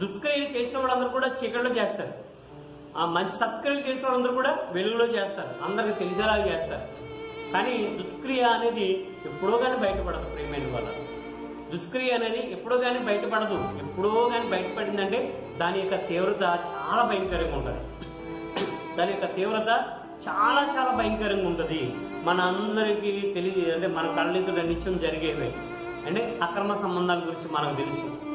దుష్క్రియలు చేసిన వాళ్ళందరూ కూడా చీకటిలో చేస్తారు. ఆ మంచి సత్క్రియలు చేసిన వాళ్ళందరూ కూడా వెలుగులో చేస్తారు. అందరికి తెలిసేలాగా చేస్తారు. కానీ దుష్క్రియ అనేది ఎప్పుడో కానీ బయటపడదు ప్రేమైన వల్ల దుష్క్రియ అనేది ఎప్పుడో కానీ బయటపడదు. ఎప్పుడో కానీ బయటపడిందంటే దాని యొక్క తీవ్రత చాలా భయంకరంగా ఉంటుంది. దాని యొక్క తీవ్రత చాలా చాలా భయంకరంగా ఉంటుంది. మన అందరికీ తెలియ అంటే మన కళ్ళెదుట నిత్యం జరిగేవి. అంటే అక్రమ సంబంధాల గురించి మనకు తెలుసు.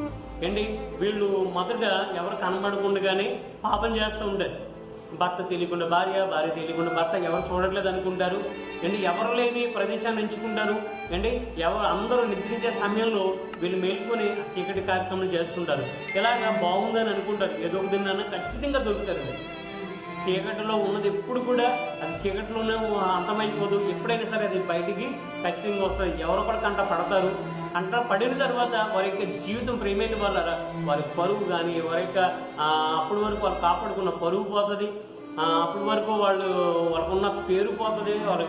ఏంటి? వీళ్ళు మొదట ఎవరు కనబడకుండానే పాపం చేస్తూ ఉంటారు. భర్త తెలియకుండా భార్య భార్య తెలియకుండా భర్త ఎవరు చూడట్లేదు అనుకుంటారు. అండి ఎవరు లేని ప్రదేశాన్ని ఎంచుకుంటారు. ఏంటి? ఎవరు అందరూ నిద్రించే సమయంలో వీళ్ళు మేల్కొని చీకటి కార్యక్రమాలు చేస్తుంటారు. ఇలాగా బాగుందని అనుకుంటారు. ఏదో ఒక దినాన ఖచ్చితంగా దొరుకుతారు. చీకటిలో ఉన్నది ఎప్పుడు కూడా అది చీకటిలోనే అంతమైపోదు ఎప్పుడైనా సరే అది బయటికి ఖచ్చితంగా వస్తుంది. ఎవరో కూడా కంట పడతారు. కంట పడిన తర్వాత వారి యొక్క జీవితం ప్రేమైన వాళ్ళ వారి పరువు కానీ వారి యొక్క అప్పటి వరకు వాళ్ళు కాపాడుకున్న పరువు పోతుంది. అప్పటి వరకు వాళ్ళు వాళ్ళకున్న పేరు పోతుంది. వాళ్ళ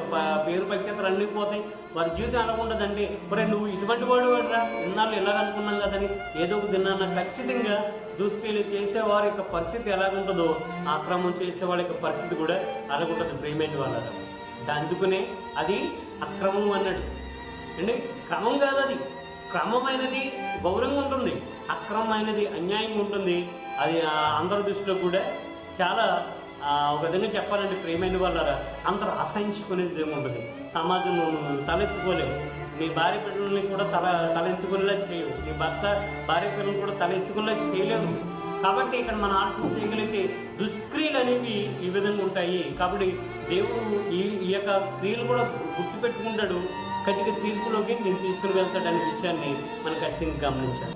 పేరు ప్రఖ్యాతలు అన్నీ పోతాయి. వారి జీవితం ఎలా ఉండదండి? మరి నువ్వు ఇటువంటి వాడు రా ఇన్నాళ్ళు ఇలా అనుకున్నాం కదని ఏదో ఒక దినాన్న ఖచ్చితంగా దుష్క్రియలు చేసే వారి యొక్క పరిస్థితి ఎలాగుంటుందో ఆక్రమం చేసే వాళ్ళ యొక్క పరిస్థితి కూడా అలాగుంటుంది ప్రేమైన వాళ్ళ అందుకునే అది అక్రమం అన్నాడు అంటే క్రమం కాదు అది. క్రమమైనది గౌరవంగా ఉంటుంది అక్రమమైనది అన్యాయంగా ఉంటుంది. అది అందరి దృష్టిలో కూడా చాలా ఒక విధంగా చెప్పాలంటే ప్రేమైన వల్ల అందరూ అసహించుకునేది ఏముంటుంది సమాజంలో తలెత్తుకోలేము నీ భార్య పిల్లల్ని కూడా తల తలెత్తుకునేలా చేయవు. నీ భర్త భార్య పిల్లల్ని కూడా తలెత్తుకునేలా చేయలేవు కాబట్టి ఇక్కడ మనం ఆలోచన చేయగలిగితే దుష్క్రియలు అనేవి ఈ విధంగా ఉంటాయి. కాబట్టి దేవుడు ఈ ఈ యొక్క క్రియలు కూడా గుర్తుపెట్టుకుంటాడు. కటిక తీర్పులోకి నేను తీసుకుని వెళ్తాడనే విషయాన్ని మనం ఖచ్చితంగా గమనించాలి.